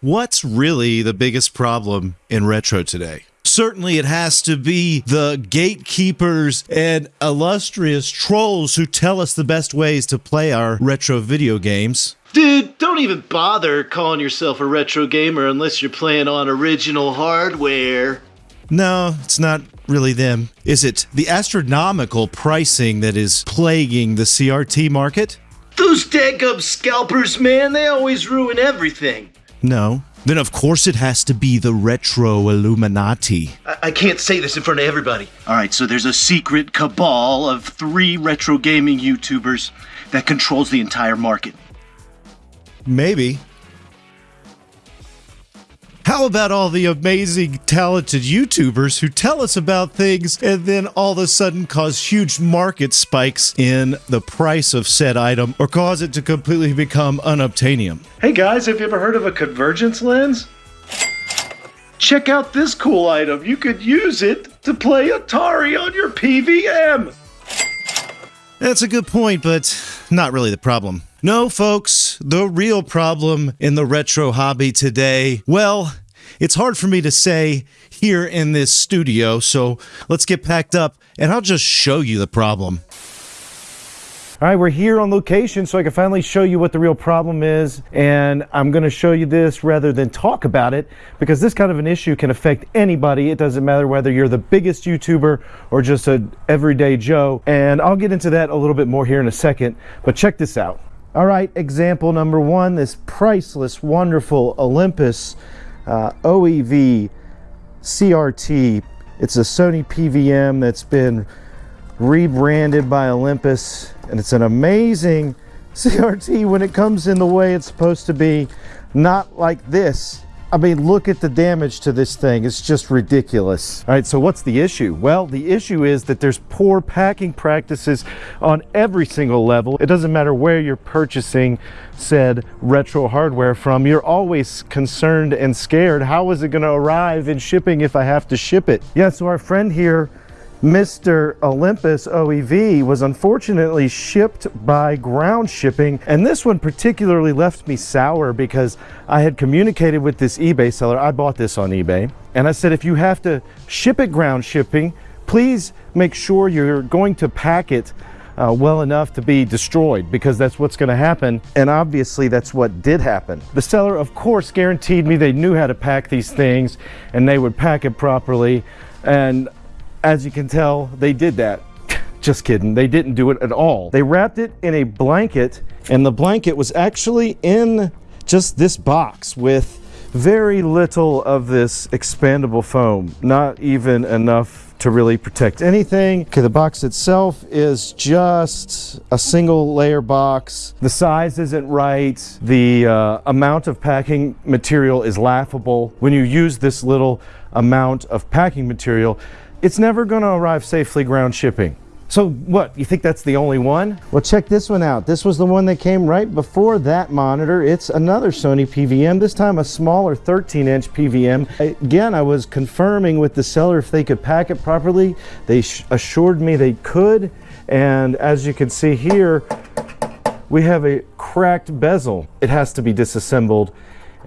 What's really the biggest problem in retro today? Certainly, it has to be the gatekeepers and illustrious trolls who tell us the best ways to play our retro video games. Dude, don't even bother calling yourself a retro gamer unless you're playing on original hardware. No, it's not really them. Is it the astronomical pricing that is plaguing the CRT market? Those dadgum scalpers, man, they always ruin everything. No. Then of course it has to be the retro Illuminati. I, I can't say this in front of everybody. Alright, so there's a secret cabal of three retro gaming YouTubers that controls the entire market. Maybe. How about all the amazing, talented YouTubers who tell us about things and then all of a sudden cause huge market spikes in the price of said item or cause it to completely become unobtainium? Hey guys, have you ever heard of a convergence lens? Check out this cool item. You could use it to play Atari on your PVM. That's a good point, but not really the problem. No, folks, the real problem in the retro hobby today, well, it's hard for me to say here in this studio, so let's get packed up and I'll just show you the problem. All right, we're here on location so I can finally show you what the real problem is. And I'm going to show you this rather than talk about it because this kind of an issue can affect anybody. It doesn't matter whether you're the biggest YouTuber or just an everyday Joe. And I'll get into that a little bit more here in a second. But check this out. All right, example number one, this priceless, wonderful Olympus uh, OEV CRT. It's a Sony PVM that's been rebranded by Olympus and it's an amazing CRT when it comes in the way it's supposed to be not like this I mean, look at the damage to this thing. It's just ridiculous. All right, so what's the issue? Well, the issue is that there's poor packing practices on every single level. It doesn't matter where you're purchasing said retro hardware from. You're always concerned and scared. How is it going to arrive in shipping if I have to ship it? Yeah, so our friend here Mr. Olympus OEV was unfortunately shipped by ground shipping and this one particularly left me sour because I had communicated with this eBay seller. I bought this on eBay and I said if you have to ship it ground shipping please make sure you're going to pack it uh, well enough to be destroyed because that's what's going to happen and obviously that's what did happen. The seller of course guaranteed me they knew how to pack these things and they would pack it properly and as you can tell, they did that. Just kidding, they didn't do it at all. They wrapped it in a blanket and the blanket was actually in just this box with very little of this expandable foam, not even enough to really protect anything. Okay, the box itself is just a single layer box. The size isn't right. The uh, amount of packing material is laughable. When you use this little amount of packing material, it's never going to arrive safely ground shipping. So what, you think that's the only one? Well, check this one out. This was the one that came right before that monitor. It's another Sony PVM, this time a smaller 13 inch PVM. Again, I was confirming with the seller if they could pack it properly. They assured me they could. And as you can see here, we have a cracked bezel. It has to be disassembled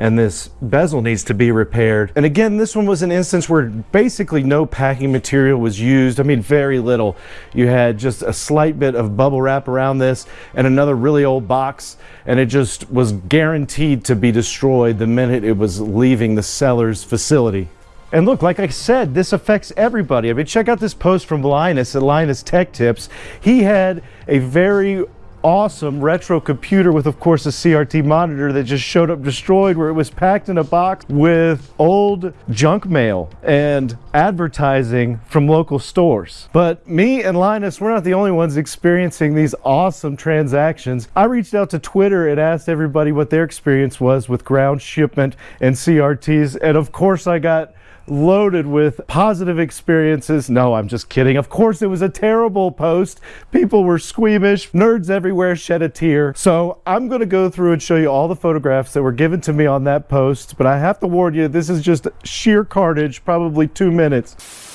and this bezel needs to be repaired. And again, this one was an instance where basically no packing material was used. I mean, very little. You had just a slight bit of bubble wrap around this and another really old box, and it just was guaranteed to be destroyed the minute it was leaving the seller's facility. And look, like I said, this affects everybody. I mean, check out this post from Linus at Linus Tech Tips. He had a very awesome retro computer with of course a CRT monitor that just showed up destroyed where it was packed in a box with old junk mail and advertising from local stores. But me and Linus, we're not the only ones experiencing these awesome transactions. I reached out to Twitter and asked everybody what their experience was with ground shipment and CRTs and of course I got loaded with positive experiences. No, I'm just kidding. Of course, it was a terrible post. People were squeamish. Nerds everywhere shed a tear. So I'm going to go through and show you all the photographs that were given to me on that post. But I have to warn you, this is just sheer carnage, probably two minutes.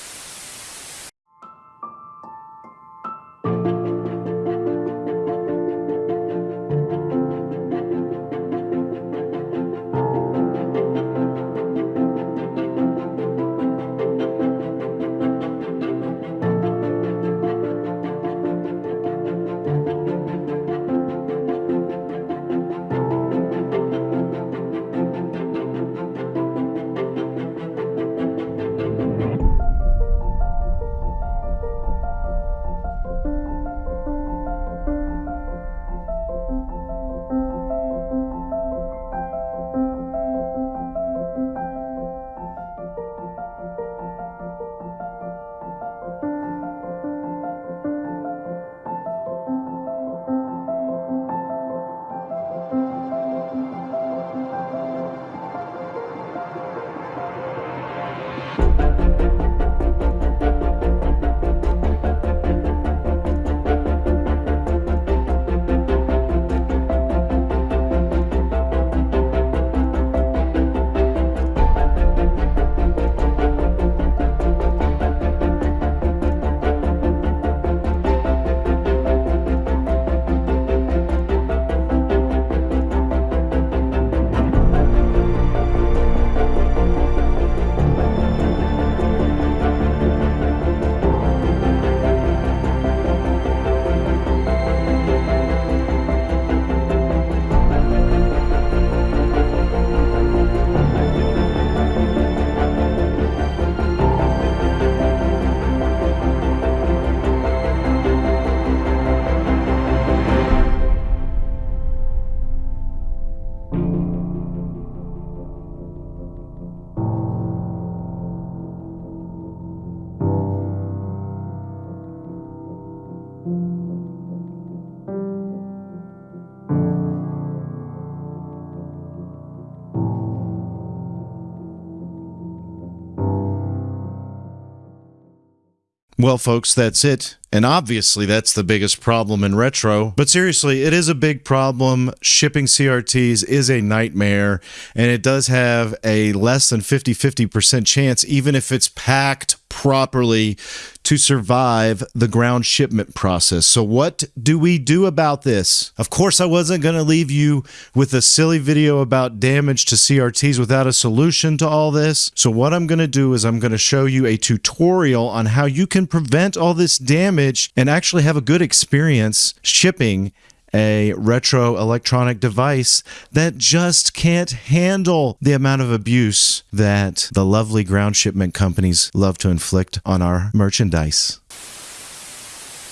Well, folks, that's it. And obviously, that's the biggest problem in retro. But seriously, it is a big problem. Shipping CRTs is a nightmare, and it does have a less than 50 50% chance, even if it's packed properly, to survive the ground shipment process. So, what do we do about this? Of course, I wasn't going to leave you with a silly video about damage to CRTs without a solution to all this. So, what I'm going to do is I'm going to show you a tutorial on how you can prevent all this damage and actually have a good experience shipping a retro electronic device that just can't handle the amount of abuse that the lovely ground shipment companies love to inflict on our merchandise.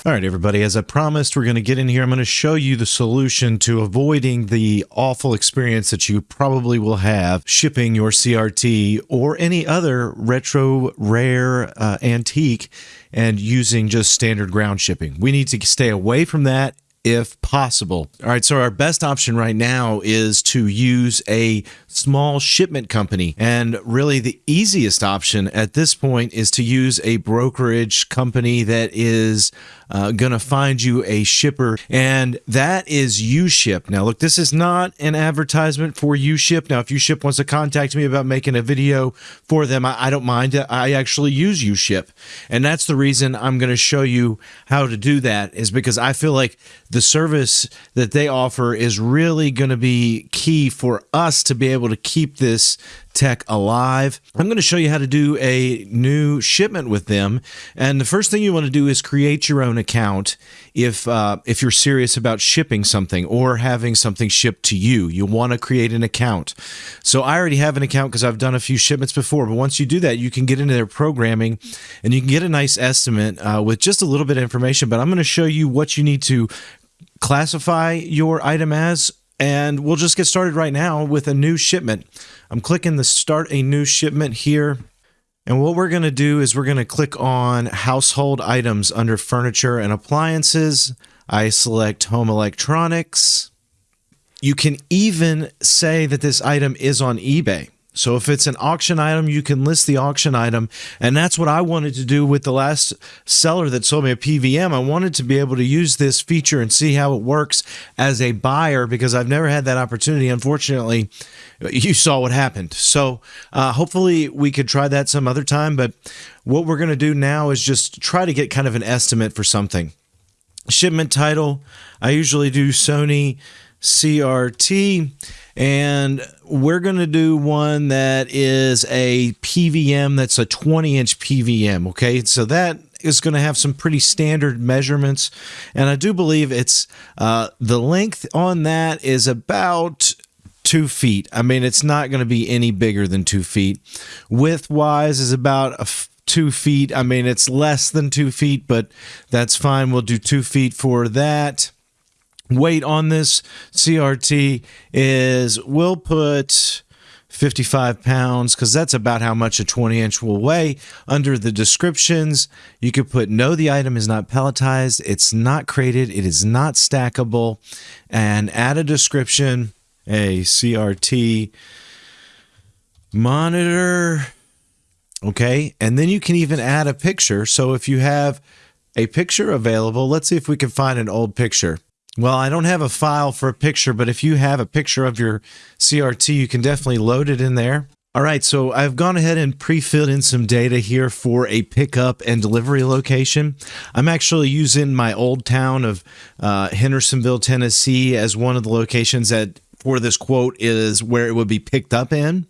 All right, everybody, as I promised, we're going to get in here. I'm going to show you the solution to avoiding the awful experience that you probably will have shipping your CRT or any other retro, rare, uh, antique and using just standard ground shipping. We need to stay away from that if possible. All right, so our best option right now is to use a small shipment company. And really, the easiest option at this point is to use a brokerage company that is uh, going to find you a shipper, and that is UShip. Now, look, this is not an advertisement for UShip. Now, if UShip wants to contact me about making a video for them, I, I don't mind. I actually use UShip, and that's the reason I'm going to show you how to do that. Is because I feel like the service that they offer is really going to be key for us to be able to keep this tech alive. I'm going to show you how to do a new shipment with them. And the first thing you want to do is create your own account if uh, if you're serious about shipping something or having something shipped to you. You want to create an account. So I already have an account because I've done a few shipments before. But once you do that, you can get into their programming and you can get a nice estimate uh, with just a little bit of information. But I'm going to show you what you need to classify your item as and we'll just get started right now with a new shipment. I'm clicking the start a new shipment here. And what we're going to do is we're going to click on household items under furniture and appliances. I select home electronics. You can even say that this item is on eBay. So if it's an auction item, you can list the auction item. And that's what I wanted to do with the last seller that sold me a PVM. I wanted to be able to use this feature and see how it works as a buyer because I've never had that opportunity. Unfortunately, you saw what happened. So uh, hopefully we could try that some other time. But what we're going to do now is just try to get kind of an estimate for something. Shipment title, I usually do Sony CRT and we're going to do one that is a PVM that's a 20 inch PVM. Okay, so that is going to have some pretty standard measurements, and I do believe it's uh, the length on that is about two feet. I mean, it's not going to be any bigger than two feet. Width wise is about a two feet. I mean, it's less than two feet, but that's fine. We'll do two feet for that weight on this CRT is we'll put 55 pounds because that's about how much a 20 inch will weigh. Under the descriptions, you could put no, the item is not palletized, it's not crated, it is not stackable, and add a description a CRT monitor. Okay, and then you can even add a picture. So if you have a picture available, let's see if we can find an old picture. Well, I don't have a file for a picture, but if you have a picture of your CRT, you can definitely load it in there. All right, so I've gone ahead and pre-filled in some data here for a pickup and delivery location. I'm actually using my old town of uh, Hendersonville, Tennessee as one of the locations that for this quote is where it would be picked up in.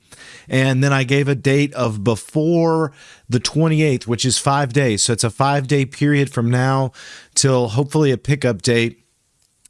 And then I gave a date of before the 28th, which is five days. So it's a five day period from now till hopefully a pickup date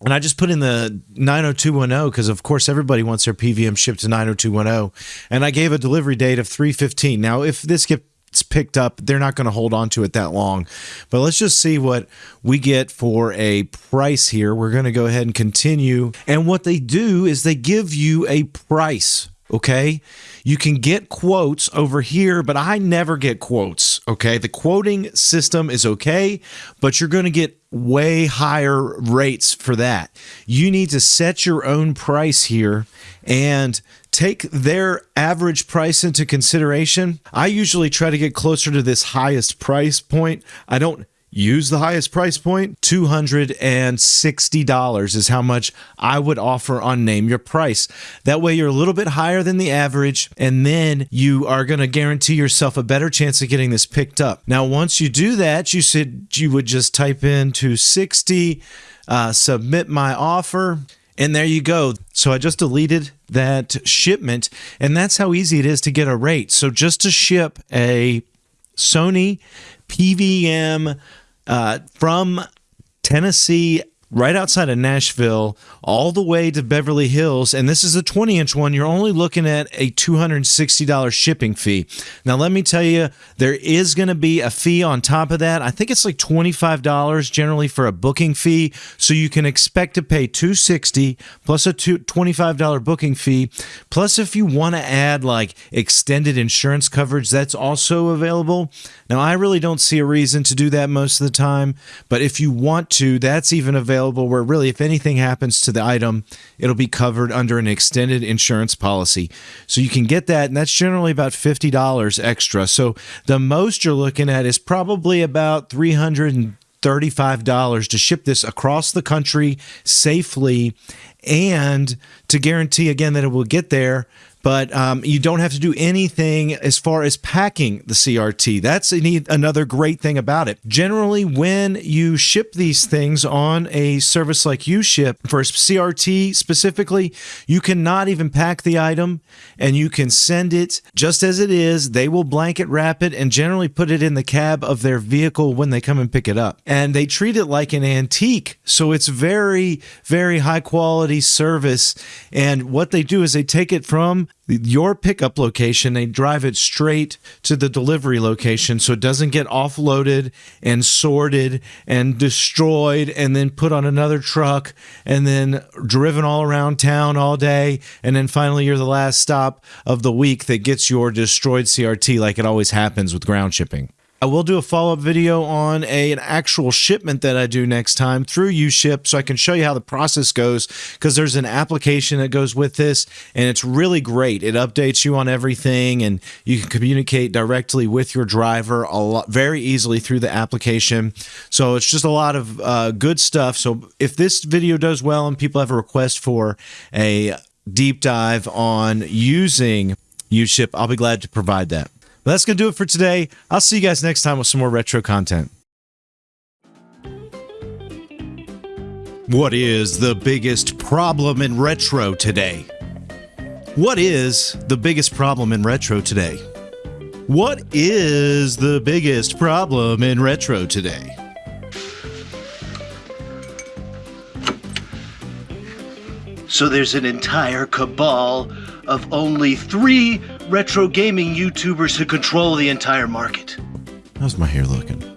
and I just put in the 90210 because, of course, everybody wants their PVM shipped to 90210. And I gave a delivery date of 315. Now, if this gets picked up, they're not going to hold on to it that long. But let's just see what we get for a price here. We're going to go ahead and continue. And what they do is they give you a price Okay. You can get quotes over here, but I never get quotes. Okay. The quoting system is okay, but you're going to get way higher rates for that. You need to set your own price here and take their average price into consideration, I usually try to get closer to this highest price point. I don't use the highest price point $260 is how much i would offer on name your price that way you're a little bit higher than the average and then you are going to guarantee yourself a better chance of getting this picked up now once you do that you said you would just type in 260 uh, submit my offer and there you go. So I just deleted that shipment, and that's how easy it is to get a rate. So just to ship a Sony PVM uh, from Tennessee right outside of Nashville all the way to Beverly Hills. And this is a 20 inch one. You're only looking at a $260 shipping fee. Now, let me tell you, there is going to be a fee on top of that. I think it's like $25 generally for a booking fee. So you can expect to pay 260 plus a $25 booking fee. Plus, if you want to add like extended insurance coverage, that's also available. Now, I really don't see a reason to do that most of the time. But if you want to, that's even available available where really, if anything happens to the item, it'll be covered under an extended insurance policy. So you can get that, and that's generally about $50 extra. So the most you're looking at is probably about 300 $35 to ship this across the country safely and to guarantee again that it will get there but um, you don't have to do anything as far as packing the CRT. That's another great thing about it. Generally, when you ship these things on a service like UShip, for CRT specifically, you cannot even pack the item and you can send it just as it is. They will blanket wrap it and generally put it in the cab of their vehicle when they come and pick it up. And they treat it like an antique. So it's very, very high quality service. And what they do is they take it from your pickup location, they drive it straight to the delivery location so it doesn't get offloaded and sorted and destroyed and then put on another truck and then driven all around town all day. And then finally, you're the last stop of the week that gets your destroyed CRT, like it always happens with ground shipping. I will do a follow up video on a, an actual shipment that I do next time through UShip so I can show you how the process goes because there's an application that goes with this and it's really great. It updates you on everything and you can communicate directly with your driver a lot very easily through the application. So it's just a lot of uh, good stuff. So if this video does well and people have a request for a deep dive on using UShip, I'll be glad to provide that. But that's going to do it for today. I'll see you guys next time with some more retro content. What is the biggest problem in retro today? What is the biggest problem in retro today? What is the biggest problem in retro today? So there's an entire cabal of only three retro gaming YouTubers who control the entire market. How's my hair looking?